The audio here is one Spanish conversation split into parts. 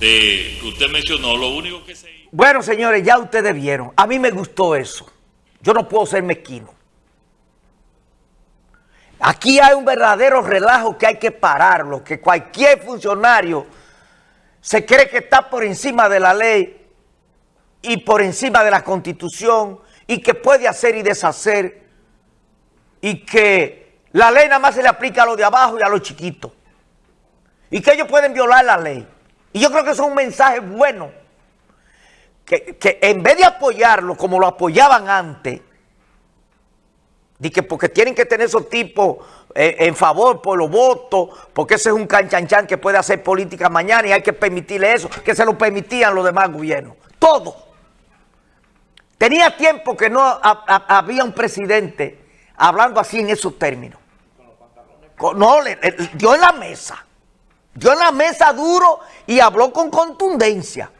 que usted mencionó, lo único que se... Bueno, señores, ya ustedes vieron. A mí me gustó eso. Yo no puedo ser mezquino. Aquí hay un verdadero relajo que hay que pararlo, que cualquier funcionario se cree que está por encima de la ley y por encima de la Constitución y que puede hacer y deshacer y que la ley nada más se le aplica a los de abajo y a los chiquitos y que ellos pueden violar la ley. Y yo creo que eso es un mensaje bueno, que, en vez de apoyarlo como lo apoyaban antes, de que porque tienen que tener esos tipos eh, en favor por los votos, porque ese es un canchanchan que puede hacer política mañana y hay que permitirle eso, que se lo permitían los demás gobiernos. Todo. Tenía tiempo que no había un presidente hablando así en esos términos. No, dio en la mesa. Dio en la mesa duro y habló con contundencia.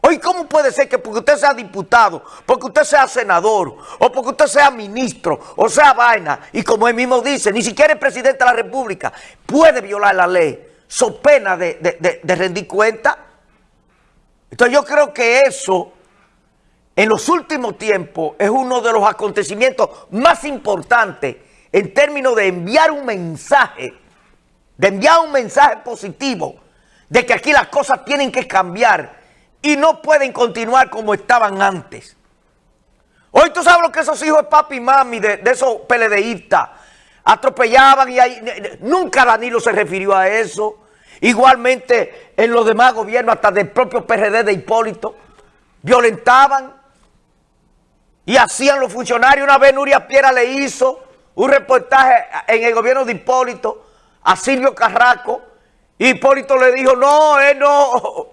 Hoy, ¿cómo puede ser que porque usted sea diputado, porque usted sea senador, o porque usted sea ministro, o sea vaina, y como él mismo dice, ni siquiera el presidente de la República puede violar la ley, so pena de, de rendir cuenta? Entonces yo creo que eso, en los últimos tiempos, es uno de los acontecimientos más importantes en términos de enviar un mensaje de enviar un mensaje positivo de que aquí las cosas tienen que cambiar y no pueden continuar como estaban antes. Hoy tú sabes lo que esos hijos de papi y mami, de, esos peledeístas, atropellaban y ahí, nunca Danilo se refirió a eso. Igualmente en los demás gobiernos, hasta del propio PRD de Hipólito, violentaban y hacían los funcionarios. Una vez Nuria Piera le hizo un reportaje en el gobierno de Hipólito a Silvio Carraco. Y Hipólito le dijo, no, él no.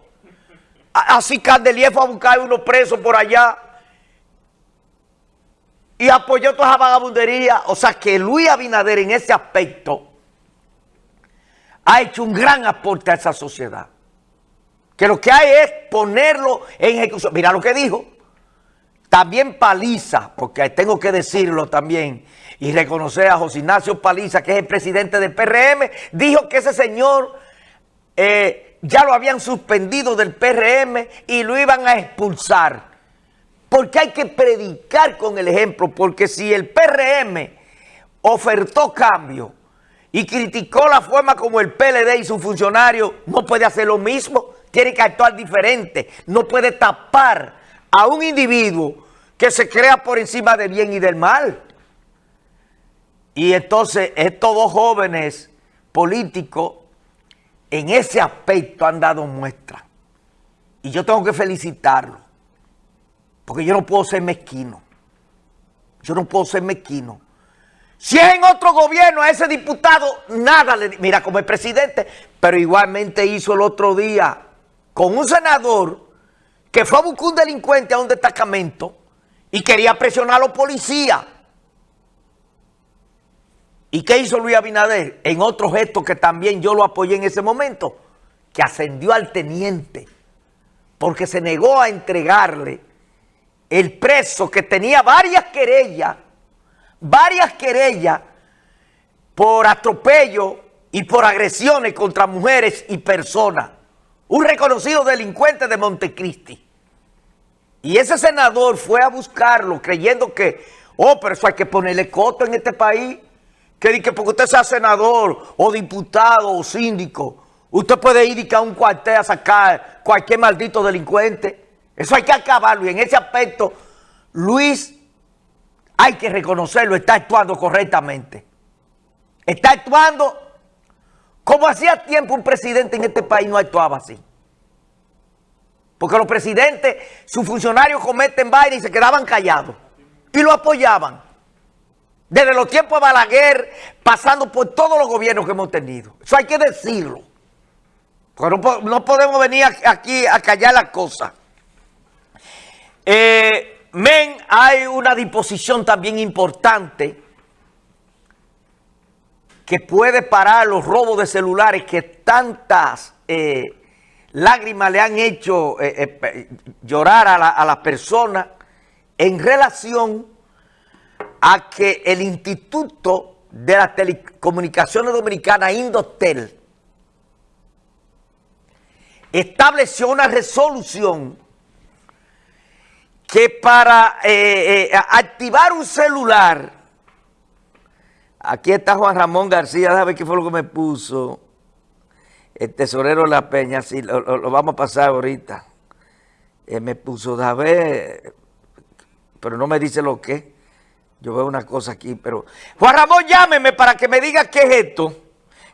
Así Candelier fue a buscar unos presos por allá. Y apoyó toda esa vagabundería. O sea que Luis Abinader en ese aspecto ha hecho un gran aporte a esa sociedad. Que lo que hay es ponerlo en ejecución. Mira lo que dijo. También Paliza, porque tengo que decirlo también, y reconocer a José Ignacio Paliza, que es el presidente del PRM, dijo que ese señor eh, ya lo habían suspendido del PRM y lo iban a expulsar. Porque hay que predicar con el ejemplo, porque si el PRM ofertó cambio y criticó la forma como el PLD y su funcionario no puede hacer lo mismo, tiene que actuar diferente, no puede tapar a un individuo que se crea por encima del bien y del mal. Y entonces estos dos jóvenes políticos en ese aspecto han dado muestra. Y yo tengo que felicitarlos. Porque yo no puedo ser mezquino. Yo no puedo ser mezquino. Si es en otro gobierno a ese diputado, nada le... Mira, como el presidente, pero igualmente hizo el otro día con un senador que fue a buscar un delincuente a un destacamento y quería presionar a los policías. ¿Y qué hizo Luis Abinader? En otro gesto que también yo lo apoyé en ese momento, que ascendió al teniente, porque se negó a entregarle el preso que tenía varias querellas, varias querellas por atropello y por agresiones contra mujeres y personas. Un reconocido delincuente de Montecristi. Y ese senador fue a buscarlo creyendo que, oh, pero eso hay que ponerle coto en este país que, que porque usted sea senador o diputado o síndico, usted puede ir a un cuartel a sacar cualquier maldito delincuente. Eso hay que acabarlo y en ese aspecto Luis hay que reconocerlo, está actuando correctamente. Está actuando como hacía tiempo un presidente en este país no actuaba así. Porque los presidentes, sus funcionarios cometen baile y se quedaban callados. Y lo apoyaban. Desde los tiempos de Balaguer, pasando por todos los gobiernos que hemos tenido. Eso hay que decirlo. Porque no, podemos venir aquí a callar las cosas. Eh, men, hay una disposición también importante que puede parar los robos de celulares que tantas eh, lágrimas le han hecho eh, llorar a, a las personas en relación a que el Instituto de las Telecomunicaciones Dominicanas, Indotel, estableció una resolución que para eh, eh, activar un celular, aquí está Juan Ramón García, déjame qué fue lo que me puso, el tesorero de la Peña, sí, lo, vamos a pasar ahorita. Él me puso, ver, pero no me dice lo que. Yo veo una cosa aquí, pero... Juan Ramón, llámeme para que me diga qué es esto.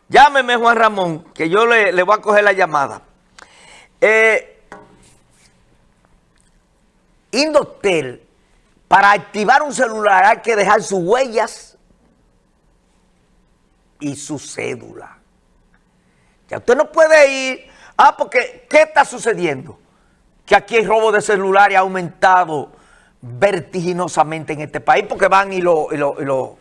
Llámeme, Juan Ramón, que yo le, le voy a coger la llamada. Eh, Indotel, para activar un celular hay que dejar sus huellas y su cédula. Ya usted no puede ir, ah, porque ¿qué está sucediendo? Que aquí el robo de celular ha aumentado vertiginosamente en este país porque van y lo, lo,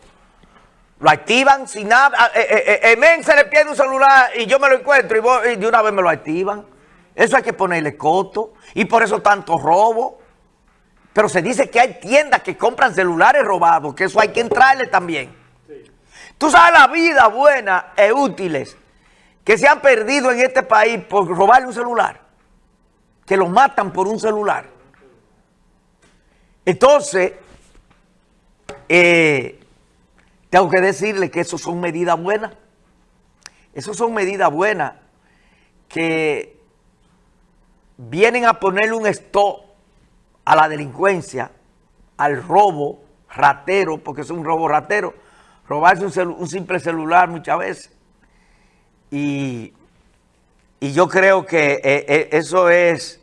activan sin nada. Ah, eh, eh, eh, se le pierde un celular y yo me lo encuentro y, y de una vez me lo activan. Eso hay que ponerle coto y por eso tanto robo. Pero se dice que hay tiendas que compran celulares robados, que eso hay que entrarle también. Tú sabes la vida buena e útiles que se han perdido en este país por robarle un celular. Que los matan por un celular. Entonces, eh, tengo que decirle que eso son medidas buenas. Eso son medidas buenas que vienen a ponerle un stop a la delincuencia, al robo ratero, porque es un robo ratero, robarse un, simple celular muchas veces. Y, yo creo que eh, eh, eso es